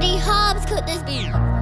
many Hobbs could this be?